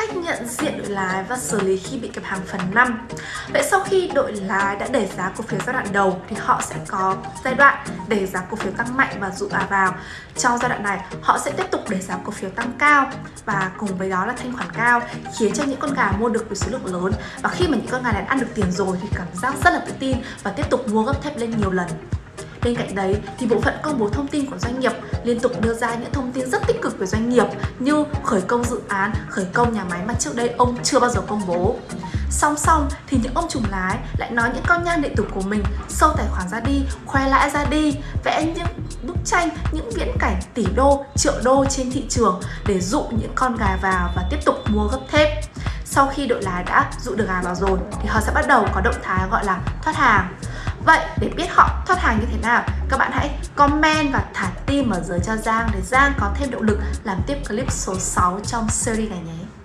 cách nhận diện đội lái và xử lý khi bị kẹp hàng phần 5 Vậy sau khi đội lái đã đẩy giá cổ phiếu giai đoạn đầu thì họ sẽ có giai đoạn đẩy giá cổ phiếu tăng mạnh và dụ bà vào. Trong giai đoạn này, họ sẽ tiếp tục đẩy giá cổ phiếu tăng cao và cùng với đó là thanh khoản cao, khiến cho những con gà mua được với số lượng lớn. Và khi mà những con gà này ăn được tiền rồi thì cảm giác rất là tự tin và tiếp tục mua gấp thép lên nhiều lần. Bên cạnh đấy thì bộ phận công bố thông tin của doanh nghiệp liên tục đưa ra những thông tin rất tích cực về doanh nghiệp như khởi công dự án, khởi công nhà máy mà trước đây ông chưa bao giờ công bố. Song song thì những ông trùng lái lại nói những con nhan đệ tử của mình sâu tài khoản ra đi, khoe lãi ra đi, vẽ những bức tranh, những viễn cảnh tỷ đô, triệu đô trên thị trường để dụ những con gà vào và tiếp tục mua gấp thép. Sau khi đội lái đã dụ được gà vào rồi thì họ sẽ bắt đầu có động thái gọi là thoát hàng. Vậy để biết họ thoát hàng như thế nào, các bạn hãy comment và thả tim ở dưới cho Giang để Giang có thêm động lực làm tiếp clip số 6 trong series này nhé.